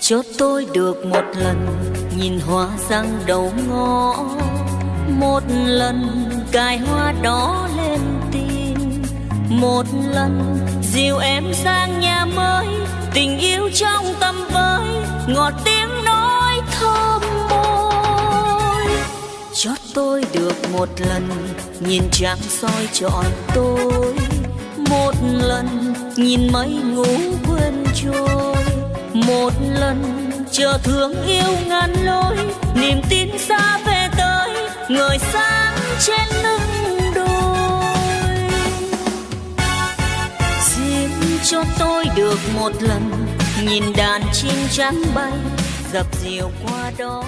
cho tôi được một lần nhìn hoa răng đầu ngõ. Một lần cài hoa đó lên tim một lần dìu em sang nhà mới, tình yêu trong tâm với ngọt tim cho tôi được một lần, nhìn trăng soi trọn tôi. Một lần, nhìn mây ngủ quên trôi. Một lần, chờ thương yêu ngàn lối, niềm tin xa về tới, người sáng trên lưng đôi. Xin cho tôi được một lần, nhìn đàn chim trắng bay, dập dìu qua đó